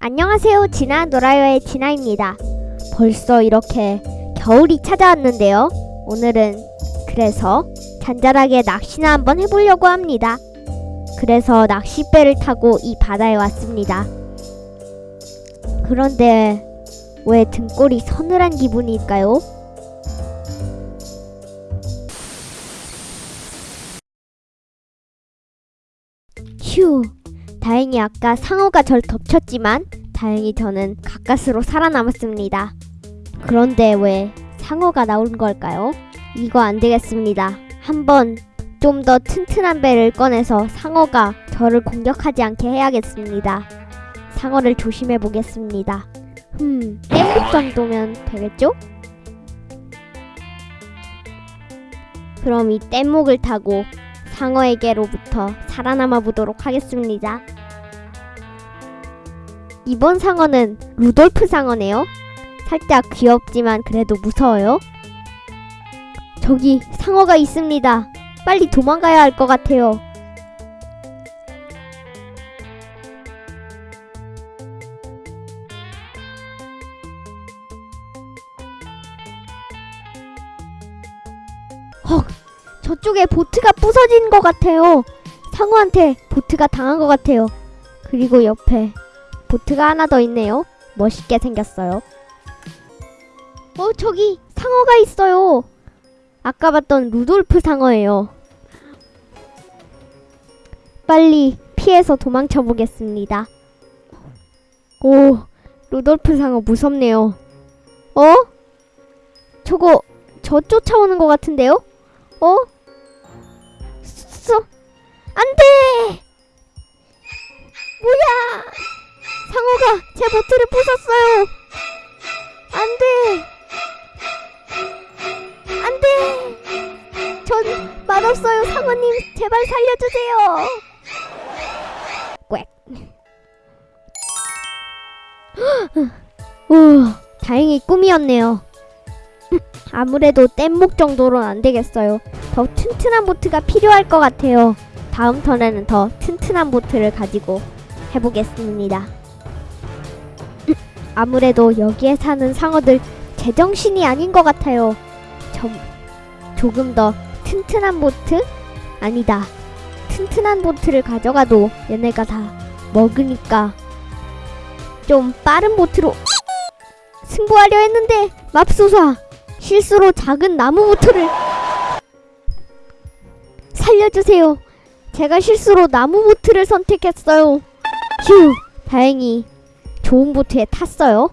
안녕하세요. 진아 노라요의 진아입니다. 벌써 이렇게 겨울이 찾아왔는데요. 오늘은 그래서 잔잔하게 낚시나 한번 해보려고 합니다. 그래서 낚싯배를 타고 이 바다에 왔습니다. 그런데 왜 등골이 서늘한 기분일까요? 휴, 다행히 아까 상어가 절 덮쳤지만 다행히 저는 가까스로 살아남았습니다. 그런데 왜 상어가 나온 걸까요? 이거 안 되겠습니다. 한번 좀 더 튼튼한 배를 꺼내서 상어가 저를 공격하지 않게 해야겠습니다. 상어를 조심해 보겠습니다. 흠, 뗏목 정도면 되겠죠? 그럼 이 뗏목을 타고 상어에게로부터 살아남아 보도록 하겠습니다. 이번 상어는 루돌프 상어네요. 살짝 귀엽지만 그래도 무서워요. 저기 상어가 있습니다. 빨리 도망가야 할 것 같아요. 헉, 저쪽에 보트가 부서진 것 같아요. 상어한테 보트가 당한 것 같아요. 그리고 옆에 보트가 하나 더 있네요. 멋있게 생겼어요. 어, 저기 상어가 있어요. 아까 봤던 루돌프 상어예요. 빨리 피해서 도망쳐 보겠습니다. 오, 루돌프 상어 무섭네요. 어? 저거 저 쫓아오는 것 같은데요? 어? 쏘, 안 돼! 뭐야! 상어가 제 보트를 부쉈어요! 안 돼! 안 돼! 전 맛없어요, 상어님! 제발 살려주세요! 꽥. 우, 다행히 꿈이었네요. 아무래도 뗏목 정도로는 안 되겠어요. 더 튼튼한 보트가 필요할 것 같아요. 다음 턴에는 더 튼튼한 보트를 가지고 해보겠습니다. 아무래도 여기에 사는 상어들 제정신이 아닌 것 같아요. 좀 조금 더 튼튼한 보트? 아니다. 튼튼한 보트를 가져가도 얘네가 다 먹으니까 좀 빠른 보트로 승부하려 했는데 맙소사 실수로 작은 나무 보트를 살려주세요. 제가 실수로 나무 보트를 선택했어요. 휴, 다행히 좋은 보트에 탔어요.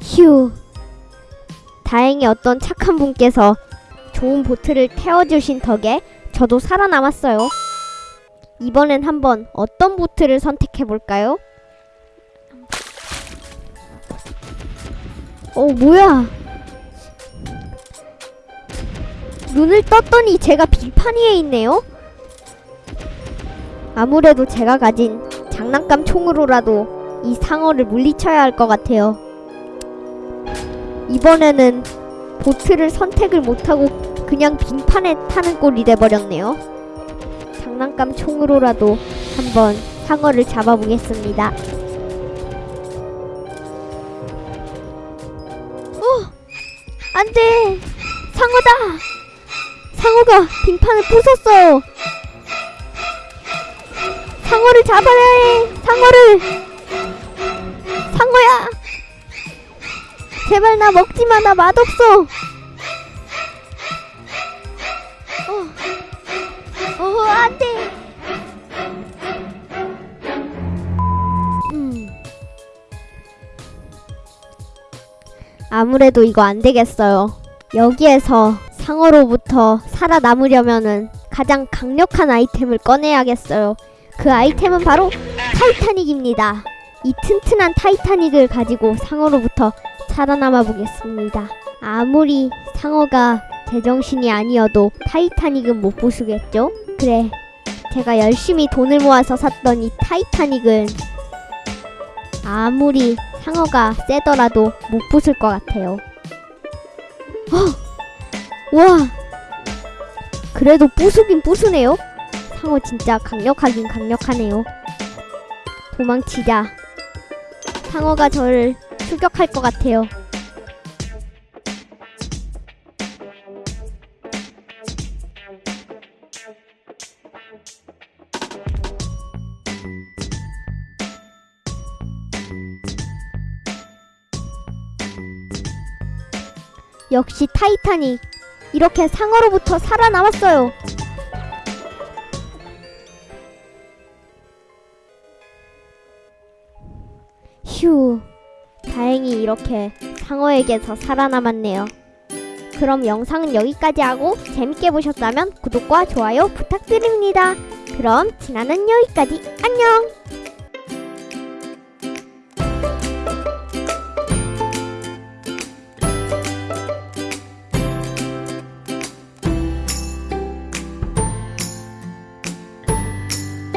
휴, 다행히 어떤 착한 분께서 좋은 보트를 태워주신 덕에 저도 살아남았어요. 이번엔 한번 어떤 보트를 선택해볼까요? 어, 뭐야? 눈을 떴더니 제가 빌판 위에 있네요? 아무래도 제가 가진 장난감 총으로라도 이 상어를 물리쳐야 할 것 같아요. 이번에는 보트를 선택을 못하고 그냥 빙판에 타는 꼴이 돼버렸네요. 장난감 총으로라도 한번 상어를 잡아보겠습니다. 어! 안 돼! 상어다! 상어가 빙판을 부쉈어요! 상어를 잡아야 해! 상어를! 상어야! 제발 나 먹지 마! 나 맛없어! 어, 어, 안 돼! 음. 아무래도 이거 안 되겠어요. 여기에서 상어로부터 살아남으려면은 가장 강력한 아이템을 꺼내야겠어요. 그 아이템은 바로 타이타닉입니다. 이 튼튼한 타이타닉을 가지고 상어로부터 살아남아 보겠습니다. 아무리 상어가 제정신이 아니어도 타이타닉은 못 부수겠죠? 그래, 제가 열심히 돈을 모아서 샀던 이 타이타닉은 아무리 상어가 세더라도 못 부술 것 같아요. 어! 와! 그래도 부수긴 부수네요? 상어 진짜 강력하긴 강력하네요. 도망치자. 상어가 저를 추격할 것 같아요. 역시 타이탄이 이렇게 상어로부터 살아남았어요. 휴, 다행히 이렇게 상어에게서 살아남았네요. 그럼 영상은 여기까지 하고 재밌게 보셨다면 구독과 좋아요 부탁드립니다. 그럼 지나는 여기까지 안녕!